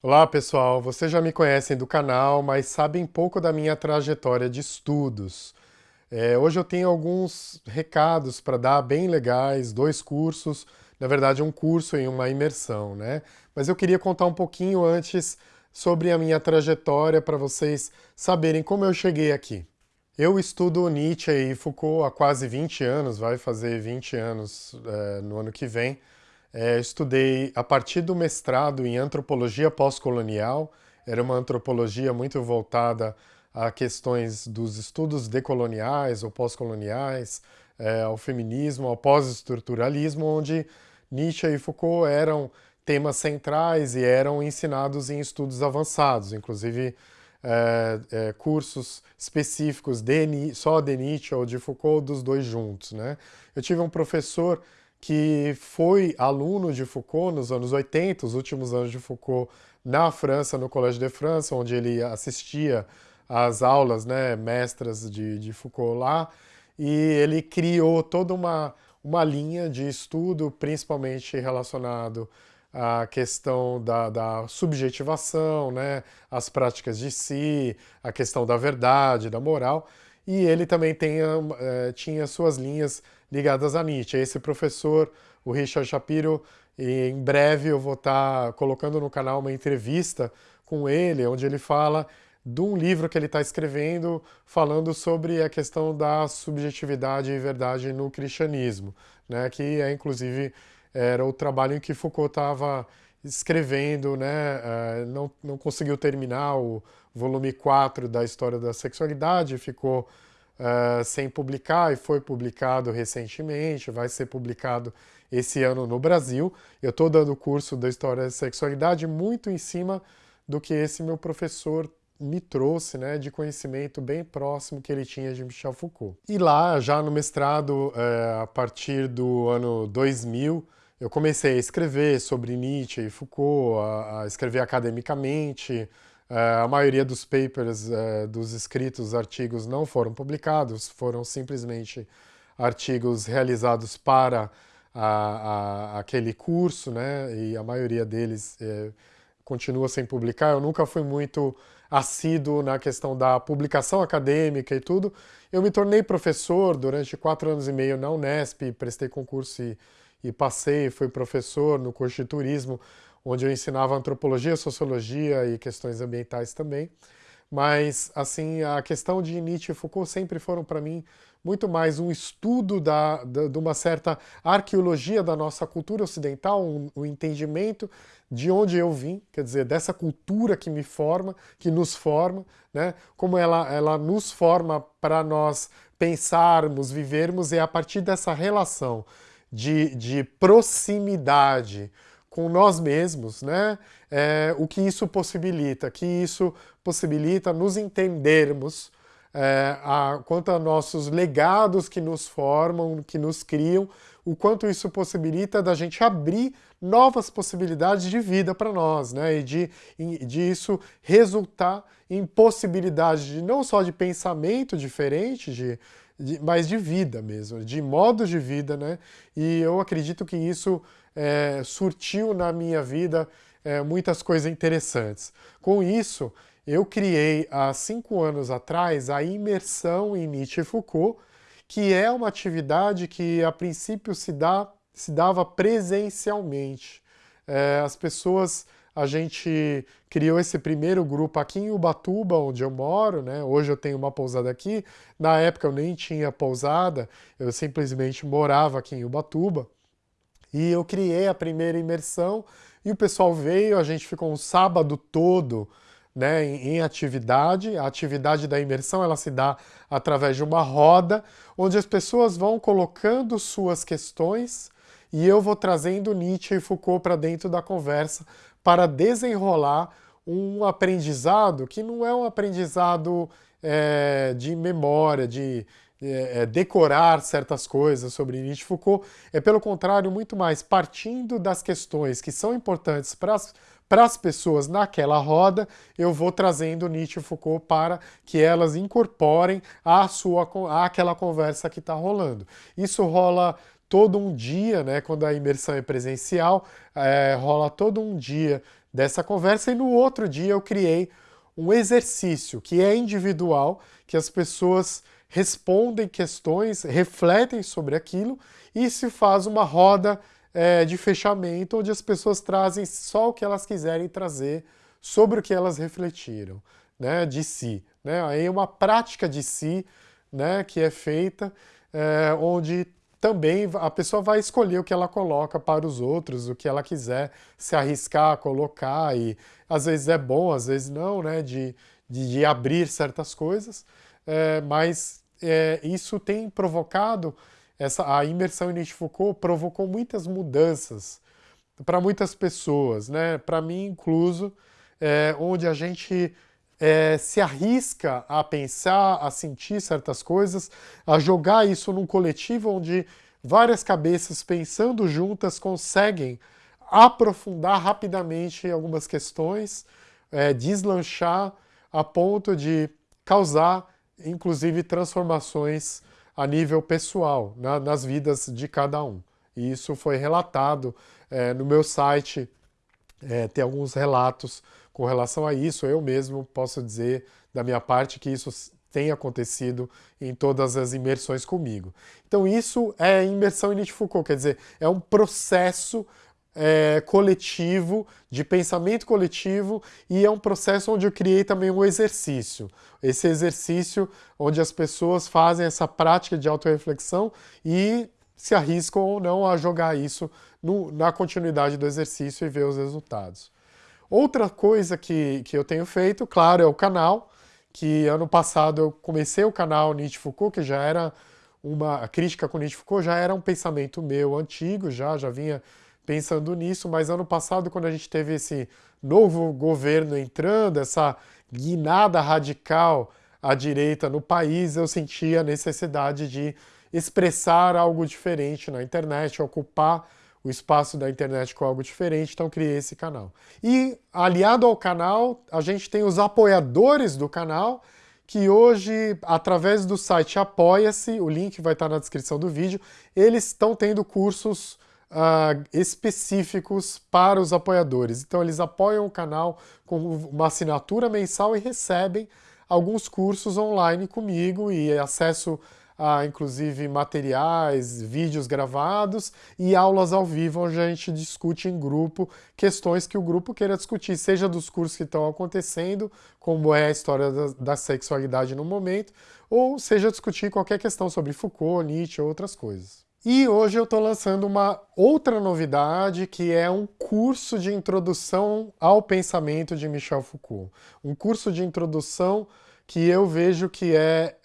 Olá pessoal, vocês já me conhecem do canal, mas sabem pouco da minha trajetória de estudos. É, hoje eu tenho alguns recados para dar bem legais, dois cursos, na verdade um curso e uma imersão, né? Mas eu queria contar um pouquinho antes sobre a minha trajetória para vocês saberem como eu cheguei aqui. Eu estudo Nietzsche e Foucault há quase 20 anos, vai fazer 20 anos é, no ano que vem, é, estudei a partir do mestrado em antropologia pós-colonial, era uma antropologia muito voltada a questões dos estudos decoloniais ou pós-coloniais, é, ao feminismo, ao pós-estruturalismo, onde Nietzsche e Foucault eram temas centrais e eram ensinados em estudos avançados, inclusive é, é, cursos específicos de, só de Nietzsche ou de Foucault, dos dois juntos. Né? Eu tive um professor que foi aluno de Foucault nos anos 80, os últimos anos de Foucault na França, no Collège de France, onde ele assistia às aulas né, mestras de, de Foucault lá, e ele criou toda uma, uma linha de estudo, principalmente relacionado à questão da, da subjetivação, né, as práticas de si, a questão da verdade, da moral, e ele também tem, é, tinha suas linhas ligadas a Nietzsche. Esse professor, o Richard Shapiro, em breve eu vou estar colocando no canal uma entrevista com ele, onde ele fala de um livro que ele está escrevendo falando sobre a questão da subjetividade e verdade no cristianismo, né, que é inclusive era o trabalho em que Foucault estava escrevendo, né, uh, não, não conseguiu terminar o volume 4 da História da Sexualidade, ficou uh, sem publicar e foi publicado recentemente, vai ser publicado esse ano no Brasil. Eu estou dando o curso da História da Sexualidade muito em cima do que esse meu professor me trouxe né, de conhecimento bem próximo que ele tinha de Michel Foucault. E lá, já no mestrado, uh, a partir do ano 2000, eu comecei a escrever sobre Nietzsche e Foucault, a, a escrever academicamente. Uh, a maioria dos papers, uh, dos escritos artigos não foram publicados, foram simplesmente artigos realizados para a, a, aquele curso, né? E a maioria deles uh, continua sem publicar. Eu nunca fui muito assíduo na questão da publicação acadêmica e tudo. Eu me tornei professor durante quatro anos e meio na Unesp, prestei concurso e e passei, fui professor no curso de turismo, onde eu ensinava antropologia, sociologia e questões ambientais também. Mas, assim, a questão de Nietzsche e Foucault sempre foram para mim muito mais um estudo da, da, de uma certa arqueologia da nossa cultura ocidental, um, um, entendimento de onde eu vim, quer dizer, dessa cultura que me forma, que nos forma, né? como ela, ela nos forma para nós pensarmos, vivermos, e é a partir dessa relação de, de proximidade com nós mesmos, né? É, o que isso possibilita? Que isso possibilita nos entendermos é, a, quanto a nossos legados que nos formam, que nos criam, o quanto isso possibilita da gente abrir novas possibilidades de vida para nós, né? E de, de isso resultar em possibilidades de, não só de pensamento diferente, de, de, mas de vida mesmo, de modos de vida, né? E eu acredito que isso é, surtiu na minha vida é, muitas coisas interessantes. Com isso, eu criei há cinco anos atrás a imersão em Nietzsche e Foucault, que é uma atividade que a princípio se, dá, se dava presencialmente. É, as pessoas a gente criou esse primeiro grupo aqui em Ubatuba, onde eu moro, né? Hoje eu tenho uma pousada aqui. Na época eu nem tinha pousada, eu simplesmente morava aqui em Ubatuba. E eu criei a primeira imersão e o pessoal veio, a gente ficou um sábado todo né, em, atividade. A atividade da imersão ela se dá através de uma roda, onde as pessoas vão colocando suas questões e eu vou trazendo Nietzsche e Foucault para dentro da conversa para desenrolar um aprendizado que não é um aprendizado é, de memória, de é, é decorar certas coisas sobre Nietzsche Foucault, é pelo contrário muito mais partindo das questões que são importantes para as para as pessoas naquela roda, eu vou trazendo Nietzsche e Foucault para que elas incorporem a sua, àquela conversa que está rolando. Isso rola todo um dia, né, quando a imersão é presencial, é, rola todo um dia dessa conversa e no outro dia eu criei um exercício que é individual, que as pessoas respondem questões, refletem sobre aquilo e se faz uma roda é, de fechamento onde as pessoas trazem só o que elas quiserem trazer sobre o que elas refletiram, né, de si. Né? Aí é uma prática de si né, que é feita, é, onde também a pessoa vai escolher o que ela coloca para os outros, o que ela quiser se arriscar a colocar, e às vezes é bom, às vezes não, né, de, de, de abrir certas coisas, é, mas é, isso tem provocado, essa, a imersão em Nietzsche Foucault provocou muitas mudanças para muitas pessoas, né, para mim incluso, é, onde a gente é, se arrisca a pensar, a sentir certas coisas, a jogar isso num coletivo onde várias cabeças pensando juntas conseguem aprofundar rapidamente algumas questões, é, deslanchar a ponto de causar, inclusive, transformações a nível pessoal, na, nas vidas de cada um. E isso foi relatado é, no meu site, é, alguns relatos com relação a isso. Eu mesmo posso dizer, da minha parte, que isso tem acontecido em todas as imersões comigo. Então isso é imersão em Nietzsche Foucault, quer dizer, é um processo é, coletivo, de pensamento coletivo, e é um processo onde eu criei também um exercício. Esse exercício onde as pessoas fazem essa prática de autorreflexão e se arriscam ou não a jogar isso no, na continuidade do exercício e ver os resultados. Outra coisa que, que eu tenho feito, claro, é o canal, que ano passado eu comecei o canal Nietzsche Foucault, que já era uma a crítica com Nietzsche Foucault, já era um pensamento meu antigo, já, já vinha pensando nisso, mas ano passado, quando a gente teve esse novo governo entrando, essa guinada radical à direita no país, eu senti a necessidade de expressar algo diferente na internet, ocupar o espaço da internet com algo diferente, então criei esse canal. E aliado ao canal, a gente tem os apoiadores do canal, que hoje, através do site Apoia-se, o link vai estar na descrição do vídeo, eles estão tendo cursos uh, específicos para os apoiadores. Então eles apoiam o canal com uma assinatura mensal e recebem alguns cursos online comigo e acesso a, inclusive, materiais, vídeos gravados e aulas ao vivo, onde a gente discute em grupo questões que o grupo queira discutir, seja dos cursos que estão acontecendo, como é a história da, da sexualidade no momento, ou seja discutir qualquer questão sobre Foucault, Nietzsche ou outras coisas. E hoje eu estou lançando uma outra novidade, que é um curso de introdução ao pensamento de Michel Foucault. Um curso de introdução que eu vejo que é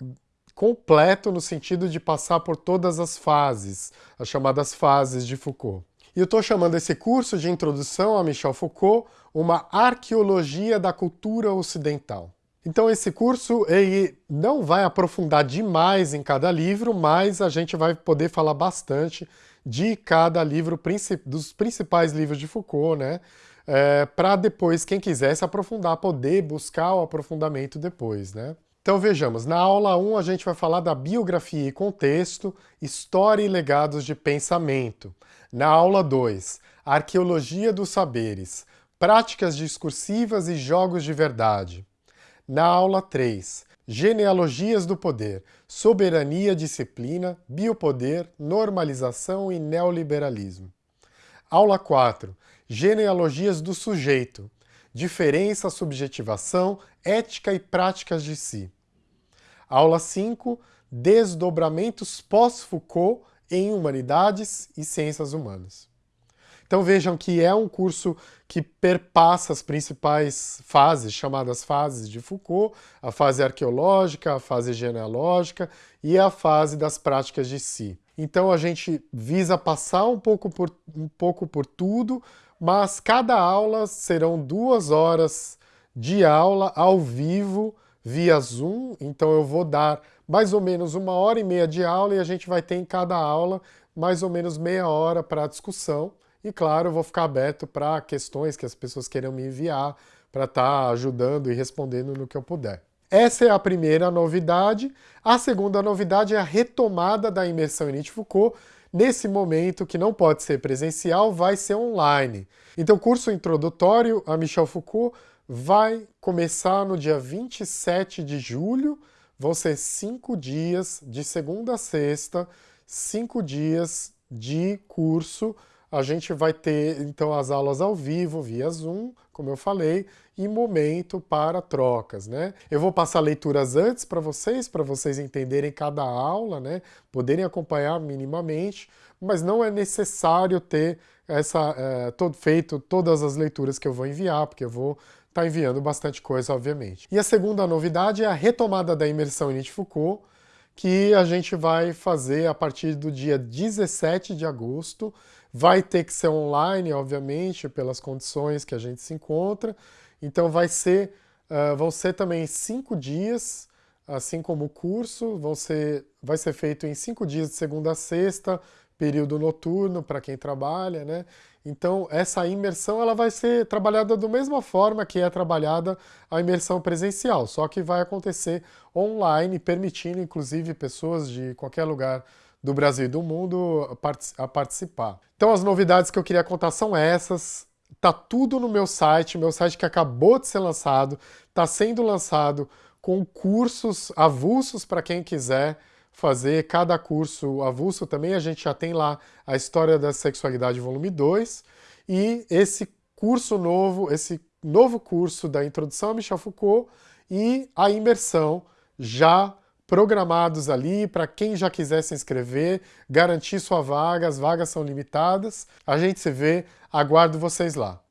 completo no sentido de passar por todas as fases, as chamadas fases de Foucault. E eu estou chamando esse curso de introdução a Michel Foucault uma arqueologia da cultura ocidental. Então esse curso ele não vai aprofundar demais em cada livro, mas a gente vai poder falar bastante de cada livro, dos principais livros de Foucault, né? É, para depois, quem quiser se aprofundar, poder buscar o aprofundamento depois, né? Então vejamos, na aula 1 a gente vai falar da biografia e contexto, história e legados de pensamento. Na aula 2, arqueologia dos saberes, práticas discursivas e jogos de verdade. Na aula 3, genealogias do poder, soberania, disciplina, biopoder, normalização e neoliberalismo. Aula 4, genealogias do sujeito, diferença, subjetivação, ética e práticas de si. Aula 5, desdobramentos pós-Foucault em humanidades e ciências humanas. Então vejam que é um curso que perpassa as principais fases, chamadas fases de Foucault, a fase arqueológica, a fase genealógica e a fase das práticas de si. Então a gente visa passar um pouco por, um pouco por tudo, mas cada aula serão duas horas de aula ao vivo via Zoom, então eu vou dar mais ou menos uma hora e meia de aula e a gente vai ter em cada aula mais ou menos meia hora para discussão. E claro, eu vou ficar aberto para questões que as pessoas queiram me enviar para estar tá ajudando e respondendo no que eu puder. Essa é a primeira novidade. A segunda novidade é a retomada da imersão em Foucault nesse momento, que não pode ser presencial, vai ser online. Então, curso introdutório a Michel Foucault vai começar no dia 27 de julho, vão ser cinco dias, de segunda a sexta, cinco dias de curso. A gente vai ter, então, as aulas ao vivo, via Zoom, como eu falei, e momento para trocas, né? Eu vou passar leituras antes para vocês, para vocês entenderem cada aula, né? Poderem acompanhar minimamente, mas não é necessário ter essa, é, todo, feito todas as leituras que eu vou enviar, porque eu vou está enviando bastante coisa, obviamente. E a segunda novidade é a retomada da imersão em Foucault, que a gente vai fazer a partir do dia 17 de agosto. Vai ter que ser online, obviamente, pelas condições que a gente se encontra. Então vai ser, uh, vão ser também cinco dias, assim como o curso, vão ser, vai ser feito em cinco dias de segunda a sexta, período noturno para quem trabalha, né? Então, essa imersão ela vai ser trabalhada da mesma forma que é trabalhada a imersão presencial, só que vai acontecer online, permitindo inclusive pessoas de qualquer lugar do Brasil e do mundo a participar. Então, as novidades que eu queria contar são essas. Tá tudo no meu site, meu site que acabou de ser lançado, está sendo lançado com cursos avulsos para quem quiser fazer cada curso avulso também. A gente já tem lá a História da Sexualidade, volume 2, e esse curso novo, esse novo curso da Introdução a Michel Foucault e a imersão já programados ali para quem já quiser se inscrever, garantir sua vaga, as vagas são limitadas. A gente se vê, aguardo vocês lá.